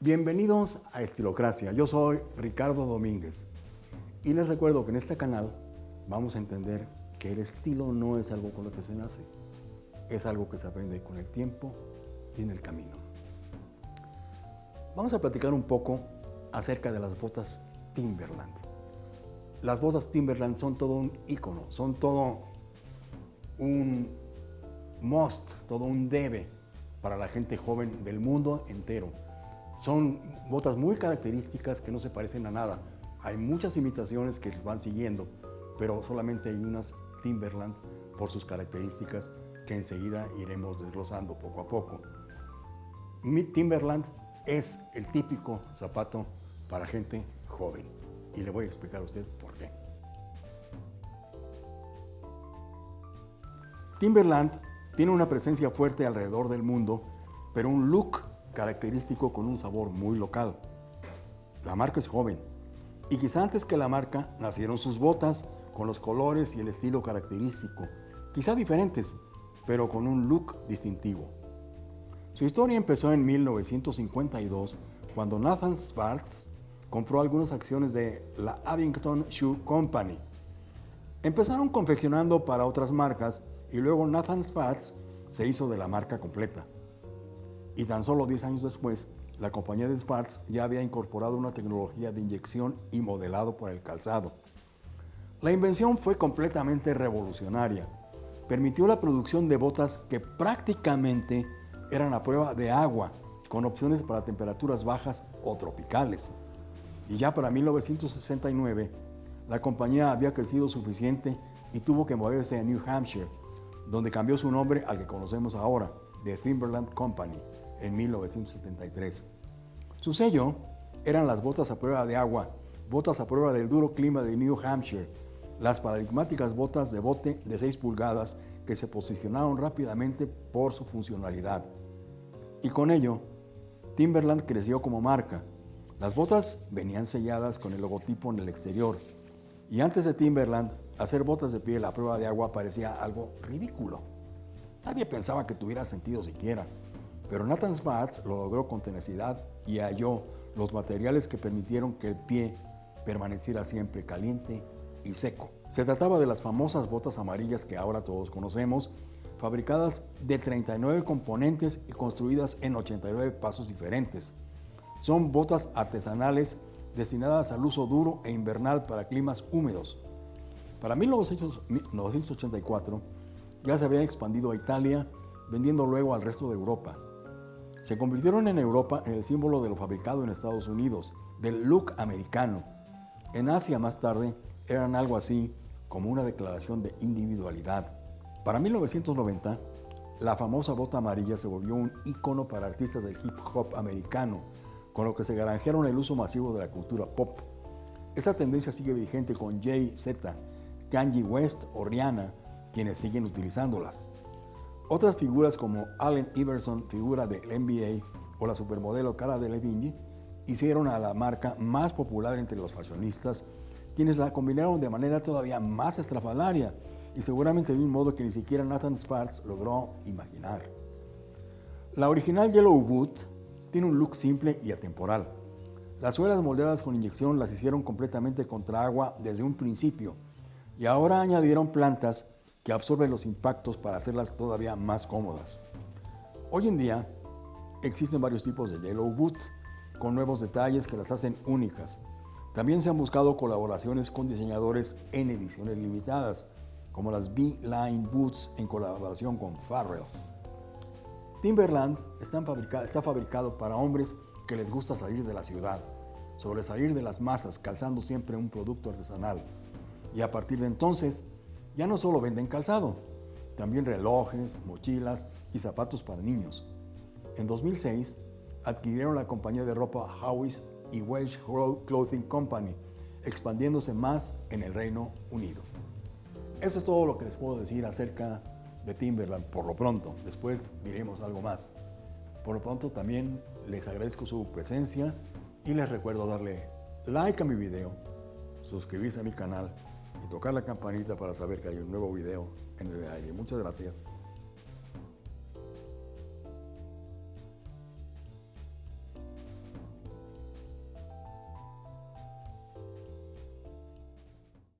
Bienvenidos a Estilocracia, yo soy Ricardo Domínguez y les recuerdo que en este canal vamos a entender que el estilo no es algo con lo que se nace, es algo que se aprende con el tiempo y en el camino. Vamos a platicar un poco acerca de las botas Timberland. Las botas Timberland son todo un icono, son todo un must, todo un debe para la gente joven del mundo entero. Son botas muy características que no se parecen a nada. Hay muchas imitaciones que van siguiendo, pero solamente hay unas Timberland por sus características que enseguida iremos desglosando poco a poco. Mi Timberland es el típico zapato para gente joven y le voy a explicar a usted por qué. Timberland tiene una presencia fuerte alrededor del mundo, pero un look característico con un sabor muy local. La marca es joven y quizá antes que la marca nacieron sus botas con los colores y el estilo característico, quizá diferentes, pero con un look distintivo. Su historia empezó en 1952 cuando Nathan Schwartz compró algunas acciones de la Abington Shoe Company. Empezaron confeccionando para otras marcas y luego Nathan Schwartz se hizo de la marca completa. Y tan solo 10 años después, la compañía de Schwartz ya había incorporado una tecnología de inyección y modelado por el calzado. La invención fue completamente revolucionaria. Permitió la producción de botas que prácticamente eran a prueba de agua, con opciones para temperaturas bajas o tropicales. Y ya para 1969, la compañía había crecido suficiente y tuvo que moverse a New Hampshire, donde cambió su nombre al que conocemos ahora, The Timberland Company, en 1973. Su sello eran las botas a prueba de agua, botas a prueba del duro clima de New Hampshire, las paradigmáticas botas de bote de 6 pulgadas que se posicionaron rápidamente por su funcionalidad. Y con ello, Timberland creció como marca. Las botas venían selladas con el logotipo en el exterior. Y antes de Timberland, hacer botas de piel a prueba de agua parecía algo ridículo. Nadie pensaba que tuviera sentido siquiera. Pero Nathan Schwartz lo logró con tenacidad y halló los materiales que permitieron que el pie permaneciera siempre caliente y seco. Se trataba de las famosas botas amarillas que ahora todos conocemos, fabricadas de 39 componentes y construidas en 89 pasos diferentes. Son botas artesanales destinadas al uso duro e invernal para climas húmedos. Para 1984 ya se habían expandido a Italia, vendiendo luego al resto de Europa. Se convirtieron en Europa en el símbolo de lo fabricado en Estados Unidos, del look americano. En Asia más tarde eran algo así como una declaración de individualidad. Para 1990, la famosa bota amarilla se volvió un icono para artistas del hip hop americano, con lo que se granjearon el uso masivo de la cultura pop. Esa tendencia sigue vigente con Jay Z, Kanye West o Rihanna, quienes siguen utilizándolas. Otras figuras como Allen Iverson, figura del NBA, o la supermodelo Cara Delevingne, hicieron a la marca más popular entre los fashionistas, quienes la combinaron de manera todavía más estrafalaria y seguramente de un modo que ni siquiera Nathan Schwartz logró imaginar. La original Yellow Boot tiene un look simple y atemporal. Las suelas moldeadas con inyección las hicieron completamente contra agua desde un principio y ahora añadieron plantas que absorben los impactos para hacerlas todavía más cómodas. Hoy en día existen varios tipos de Yellow Boots con nuevos detalles que las hacen únicas. También se han buscado colaboraciones con diseñadores en ediciones limitadas, como las B-Line Boots en colaboración con Farrell. Timberland está fabricado para hombres que les gusta salir de la ciudad, sobresalir de las masas calzando siempre un producto artesanal. Y a partir de entonces ya no solo venden calzado, también relojes, mochilas y zapatos para niños. En 2006 adquirieron la compañía de ropa Howis y Welsh Clothing Company, expandiéndose más en el Reino Unido. Eso es todo lo que les puedo decir acerca de Timberland por lo pronto. Después diremos algo más. Por lo pronto también les agradezco su presencia y les recuerdo darle like a mi video, suscribirse a mi canal tocar la campanita para saber que hay un nuevo video en el aire. Muchas gracias.